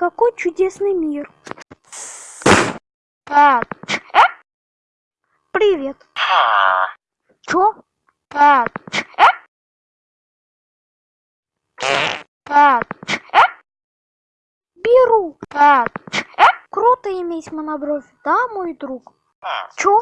какой чудесный мир. А, э? Привет. Чё? А, э? А, э? Беру. А, э? Круто иметь монобровь, да, мой друг? Чё?